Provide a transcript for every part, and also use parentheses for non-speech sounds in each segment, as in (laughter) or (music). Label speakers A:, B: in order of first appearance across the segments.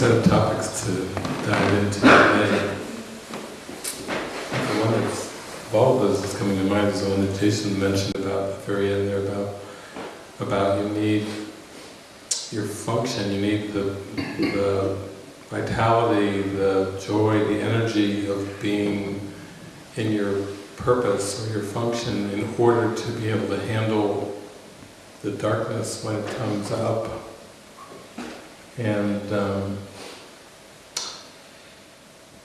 A: set of topics to dive into today. The one that's, of all of those that's coming to mind is the one that Jason mentioned about at the very end there about, about you need your function, you need the, the vitality, the joy, the energy of being in your purpose or your function in order to be able to handle the darkness when it comes up. And um,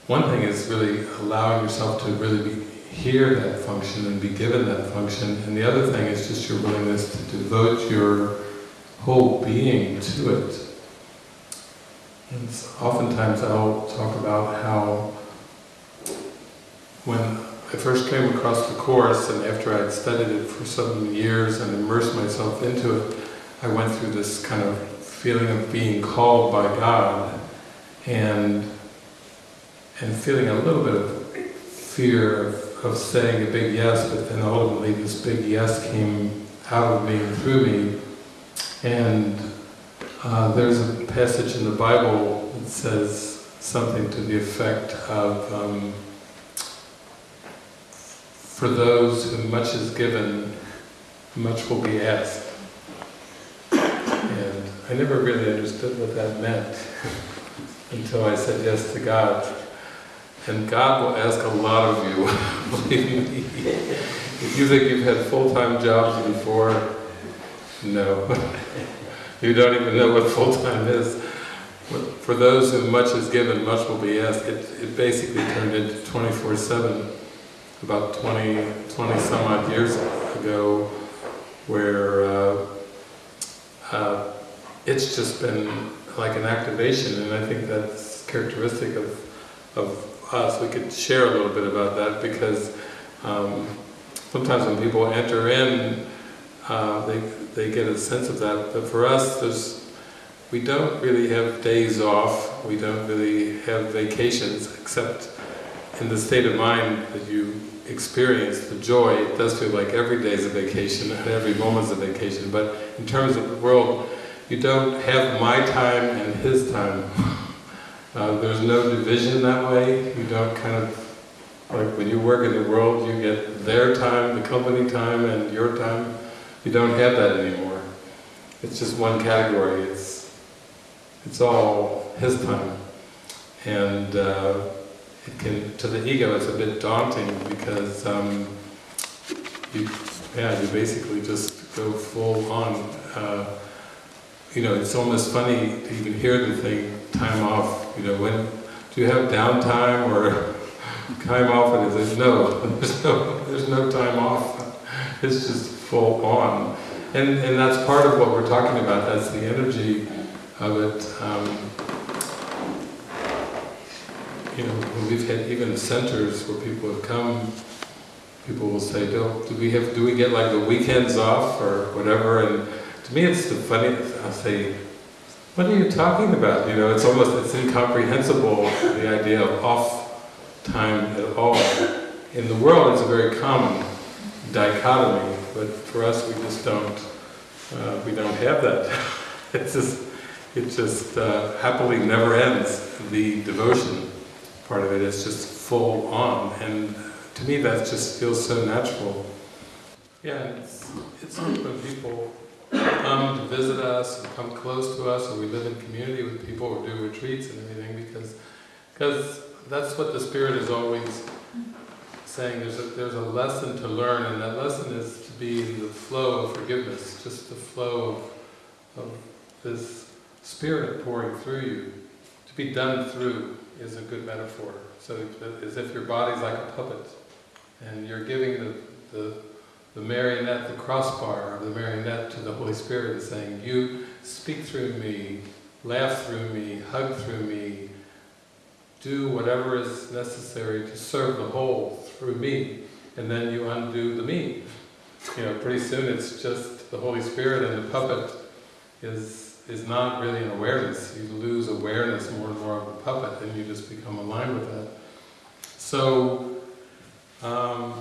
A: one thing is really allowing yourself to really be, hear that function and be given that function, and the other thing is just your willingness to devote your whole being to it. And oftentimes I'll talk about how when I first came across the Course and after I'd studied it for some years and immersed myself into it, I went through this kind of feeling of being called by God and and feeling a little bit of fear of, of saying a big yes, but then ultimately this big yes came out of me and through me. And uh, there's a passage in the Bible that says something to the effect of um, for those whom much is given, much will be asked. And I never really understood what that meant (laughs) until I said yes to God. And God will ask a lot of you, (laughs) believe me. If you think you've had full-time jobs before, no. (laughs) you don't even know what full-time is. For those whom much is given, much will be asked. It, it basically turned into 24-7 about 20, 20 some odd years ago where uh, uh, it's just been like an activation and I think that's characteristic of, of us. We could share a little bit about that because um, sometimes when people enter in uh, they, they get a sense of that but for us there's we don't really have days off, we don't really have vacations except in the state of mind that you experience, the joy, it does feel like every day is a vacation and every moment is a vacation, but in terms of the world, you don't have my time and his time. (laughs) Uh, there's no division that way, you don't kind of, like when you work in the world, you get their time, the company time, and your time. You don't have that anymore. It's just one category, it's, it's all his time. And uh, it can, to the ego, it's a bit daunting because um, you, yeah, you basically just go full on. Uh, you know, it's almost funny to even hear the thing, time off, you know, when, do you have downtime or (laughs) time off? And it says, no, (laughs) there's no, there's no time off. (laughs) It's just full on. And, and that's part of what we're talking about, that's the energy of it. Um, you know, we've had even centers where people have come, people will say, do, do we have, do we get like the weekends off or whatever? And to me it's the funny, I'll say, what are you talking about? You know, it's almost, it's incomprehensible, the idea of off time at all. In the world it's a very common dichotomy, but for us we just don't, uh, we don't have that. (laughs) it's just, it just uh, happily never ends, the devotion part of it is just full on, and to me that just feels so natural. Yeah, it's, it's when people come to visit us, and come close to us, and we live in community with people, or do retreats and everything, because because that's what the Spirit is always saying, there's a, there's a lesson to learn, and that lesson is to be in the flow of forgiveness, just the flow of, of this Spirit pouring through you, to be done through is a good metaphor. So as if your body's like a puppet, and you're giving the, the, the marionette, the crossbar of the marionette to the Holy Spirit and saying, you speak through me, laugh through me, hug through me, do whatever is necessary to serve the whole through me, and then you undo the me. You know, pretty soon it's just the Holy Spirit and the puppet is is not really an awareness. You lose awareness more and more of the puppet and you just become aligned with that. So, um,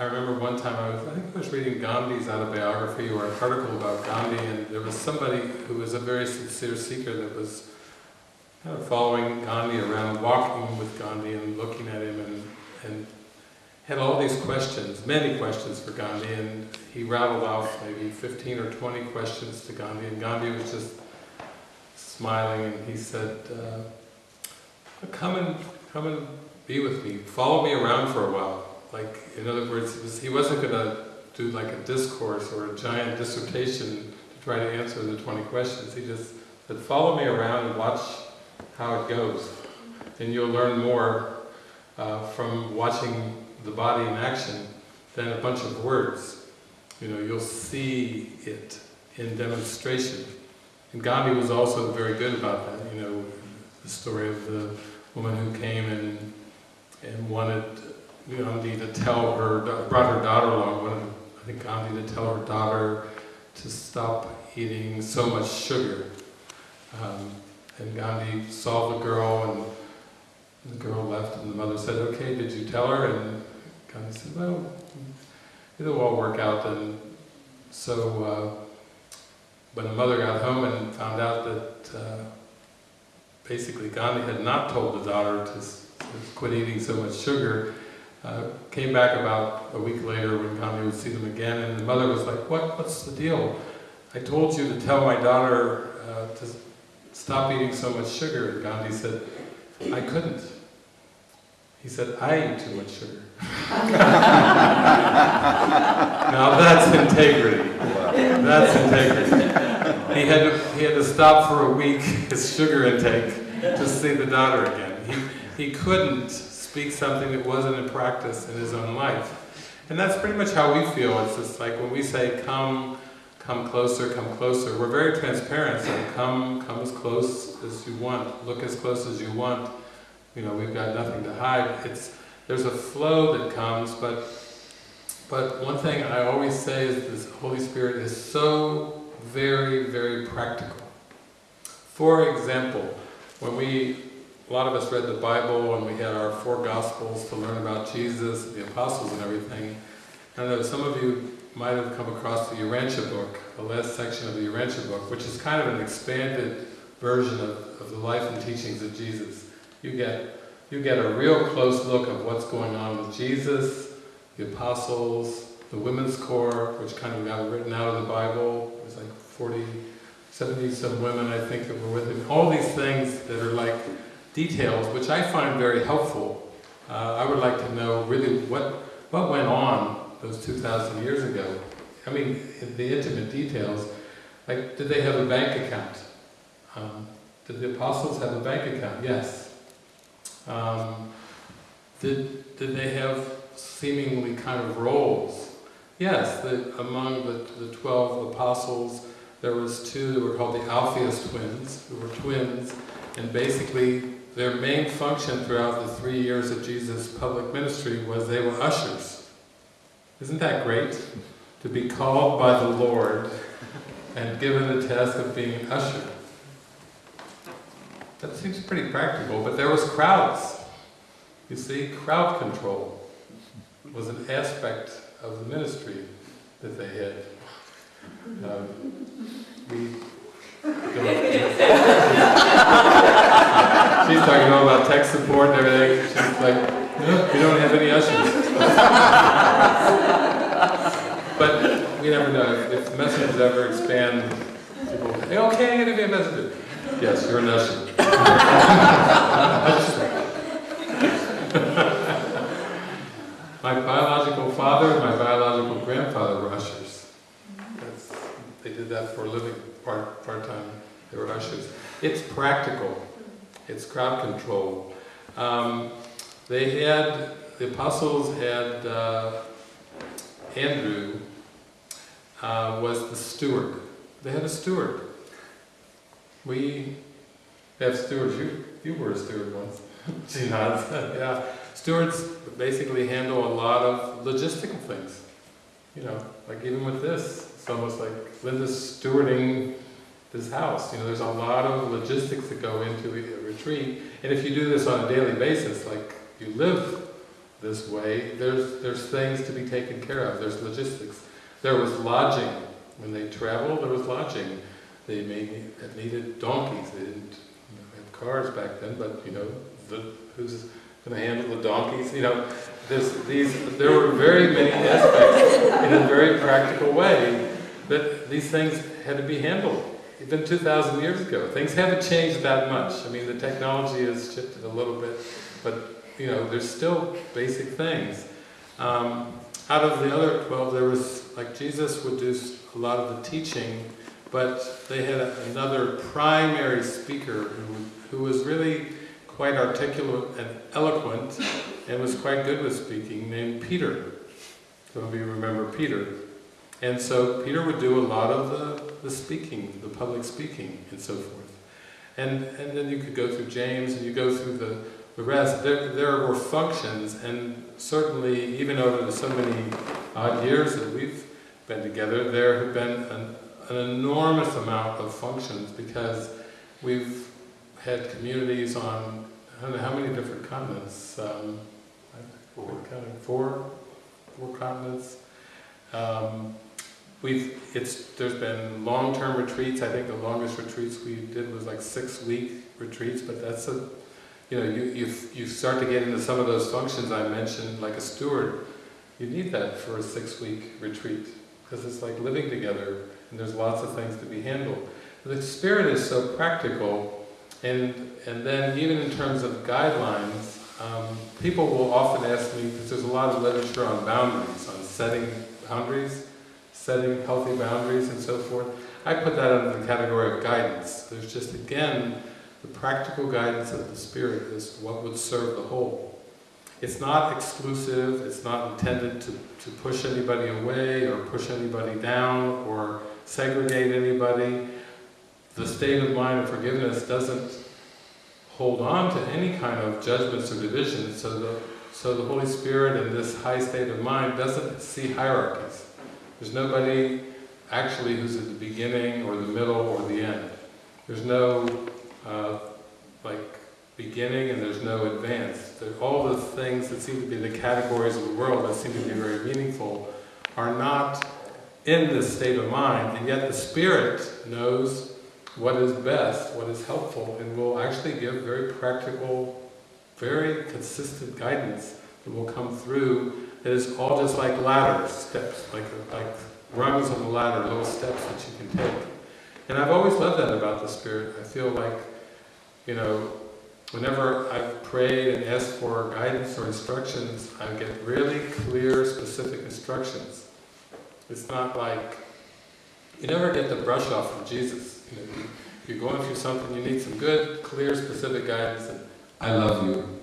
A: I remember one time I was, I think I was reading Gandhi's autobiography or an article about Gandhi, and there was somebody who was a very sincere seeker that was kind of following Gandhi around, walking with Gandhi and looking at him, and, and had all these questions, many questions for Gandhi, and he rattled off maybe 15 or 20 questions to Gandhi, and Gandhi was just smiling, and he said, uh, "Come and come and be with me. Follow me around for a while." Like, in other words, was, he wasn't going to do like a discourse or a giant dissertation to try to answer the 20 questions. He just said, "Follow me around and watch how it goes, and you'll learn more uh, from watching the body in action than a bunch of words. You know, you'll see it in demonstration." And Gandhi was also very good about that, you know, the story of the woman who came and, and wanted Gandhi to tell her, brought her daughter along, I think Gandhi to tell her daughter to stop eating so much sugar. Um, and Gandhi saw the girl and the girl left and the mother said, okay, did you tell her? And Gandhi said, well, it'll all work out. And so, uh, when the mother got home and found out that uh, basically Gandhi had not told the daughter to, to quit eating so much sugar, uh, came back about a week later when Gandhi would see them again, and the mother was like, what, what's the deal? I told you to tell my daughter uh, to stop eating so much sugar. And Gandhi said, I couldn't. He said, I eat too much sugar. (laughs) now that's integrity. That's integrity. He had, to, he had to stop for a week (laughs) his sugar intake to see the daughter again. He, he couldn't speak something that wasn't in practice in his own life. And that's pretty much how we feel. It's just like when we say, come, come closer, come closer, we're very transparent. So come, come as close as you want, look as close as you want. You know, we've got nothing to hide. It's, there's a flow that comes, but, but one thing I always say is this Holy Spirit is so very, very practical. For example, when we a lot of us read the Bible and we had our four Gospels to learn about Jesus, the Apostles and everything. I know some of you might have come across the Urantia book, the last section of the Urantia book, which is kind of an expanded version of, of the life and teachings of Jesus. You get, you get a real close look of what's going on with Jesus, the Apostles, the Women's Corps, which kind of got written out of the Bible. It was like 40, 70 some women, I think, that were with him. All these things that are like details, which I find very helpful. Uh, I would like to know really what, what went on those 2,000 years ago. I mean, the intimate details. Like, did they have a bank account? Um, did the apostles have a bank account? Yes. Um, did, did they have seemingly kind of roles? Yes, the, among the, the 12 apostles, there was two that were called the Alphaeus twins, who were twins, and basically their main function throughout the three years of Jesus' public ministry was they were ushers. Isn't that great? To be called by the Lord and given the task of being an usher. That seems pretty practical, but there was crowds. You see, crowd control was an aspect of the ministry that they had. Um, we (laughs) She's talking all about tech support and everything. She's like, no, we don't have any ushers. but we never know. If messages ever expand, people say, okay, oh, I'm going to be a messenger. Yes, you're an usher. (laughs) my biological father and my biological grandfather were ushers. That's, they did that for a living, part, part-time. They were ushers. It's practical. It's crowd control. Um, they had, the apostles had, uh, Andrew uh, was the steward. They had a steward. We have stewards. You, you were a steward once. (laughs) she nods. (laughs) yeah. Stewards basically handle a lot of logistical things. You know, like even with this, it's almost like Linda's stewarding this house. You know, there's a lot of logistics that go into a retreat, and if you do this on a daily basis, like you live this way, there's there's things to be taken care of. There's logistics. There was lodging. When they traveled, there was lodging. They needed donkeys. They didn't have cars back then, but you know, the, who's going to handle the donkeys? You know, these, there were very many aspects in a very practical way that these things had to be handled. Even 2,000 years ago. Things haven't changed that much. I mean, the technology has shifted a little bit, but you know, there's still basic things. Um, out of the other 12, there was, like Jesus would do a lot of the teaching, but they had another primary speaker who, who was really quite articulate and eloquent and was quite good with speaking, named Peter. Some of you remember Peter. And so Peter would do a lot of the, the speaking, the public speaking, and so forth. And, and then you could go through James, and you go through the, the rest. There, there were functions, and certainly, even over the so many odd years that we've been together, there have been an, an enormous amount of functions because we've had communities on, I don't know how many different continents, um, four. four, four continents. Um, we've, it's, there's been long-term retreats, I think the longest retreats we did was like six-week retreats, but that's a, you know, you, you, you start to get into some of those functions I mentioned, like a steward, you need that for a six-week retreat, because it's like living together, and there's lots of things to be handled. The spirit is so practical, and, and then even in terms of guidelines, um, people will often ask me, because there's a lot of literature on boundaries, on setting boundaries, setting healthy boundaries and so forth. I put that under the category of guidance. There's just, again, the practical guidance of the Spirit is what would serve the whole. It's not exclusive, it's not intended to, to push anybody away or push anybody down or segregate anybody. The state of mind of forgiveness doesn't hold on to any kind of judgments or divisions, so the, so the Holy Spirit in this high state of mind doesn't see hierarchies. There's nobody actually who's at the beginning or the middle or the end. There's no uh, like beginning and there's no advance. all the things that seem to be the categories of the world that seem to be very meaningful are not in this state of mind, and yet the Spirit knows what is best, what is helpful, and will actually give very practical, very consistent guidance that will come through that is all just like ladders, steps, like, like rungs on the ladder, little steps that you can take. And I've always loved that about the Spirit. I feel like, you know, whenever I've prayed and asked for guidance or instructions, I get really clear, specific instructions. It's not like, you never get the brush off from Jesus. You know, you're going through something, you need some good, clear, specific guidance, and I love you.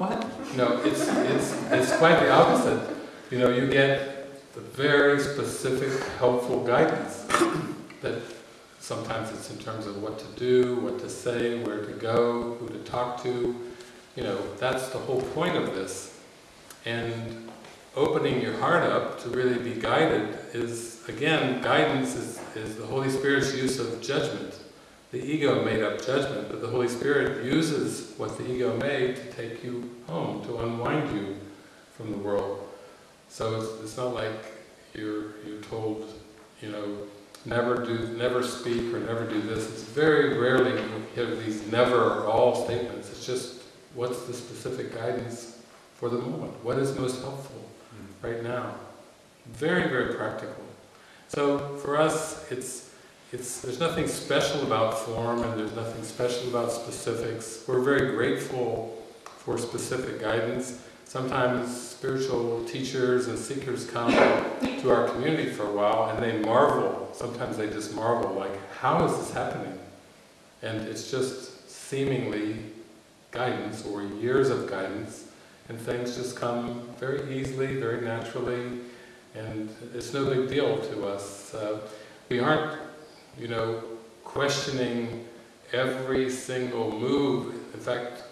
A: What? No, it's, it's, it's quite the opposite. You know, you get the very specific, helpful guidance that sometimes it's in terms of what to do, what to say, where to go, who to talk to. You know, that's the whole point of this. And opening your heart up to really be guided is, again, guidance is, is the Holy Spirit's use of judgment. The ego made up judgment, but the Holy Spirit uses what the ego made to take you home, to unwind you from the world. So it's, it's not like you're, you're told, you know, never do, never speak or never do this. It's very rarely you hear these never or all statements. It's just, what's the specific guidance for the moment? What is most helpful hmm. right now? Very, very practical. So for us, it's it's, there's nothing special about form and there's nothing special about specifics. We're very grateful for specific guidance. Sometimes spiritual teachers and seekers come to our community for a while and they marvel. Sometimes they just marvel, like, how is this happening? And it's just seemingly guidance or years of guidance and things just come very easily, very naturally, and it's no big deal to us. Uh, we aren't you know, questioning every single move. In fact,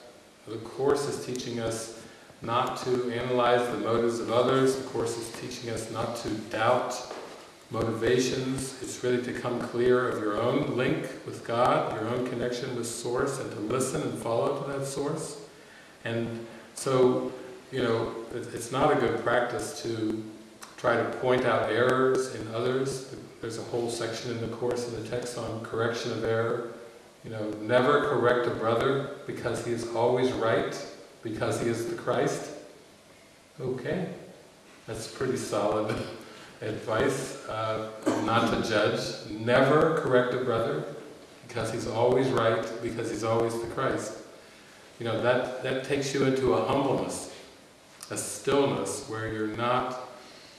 A: the Course is teaching us not to analyze the motives of others. The Course is teaching us not to doubt motivations. It's really to come clear of your own link with God, your own connection with Source, and to listen and follow to that Source. And so, you know, it's not a good practice to try to point out errors in others. There's a whole section in the course in the text on correction of error. You know, never correct a brother because he is always right, because he is the Christ. Okay, that's pretty solid (laughs) advice. Uh, not to judge. Never correct a brother because he's always right, because he's always the Christ. You know, that, that takes you into a humbleness, a stillness where you're not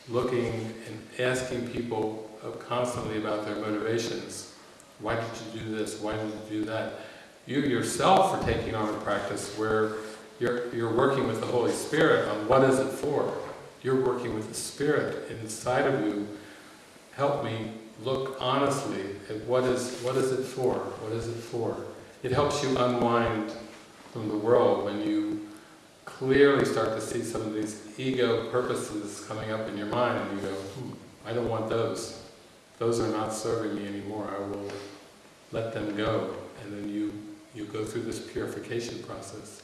A: looking and asking people constantly about their motivations. Why did you do this? Why did you do that? You yourself are taking on a practice where you're, you're working with the Holy Spirit on what is it for. You're working with the Spirit inside of you. Help me look honestly at what is, what is it for? What is it for? It helps you unwind from the world when you clearly start to see some of these ego purposes coming up in your mind and you go, hmm, I don't want those. Those are not serving me anymore. I will let them go. And then you, you go through this purification process.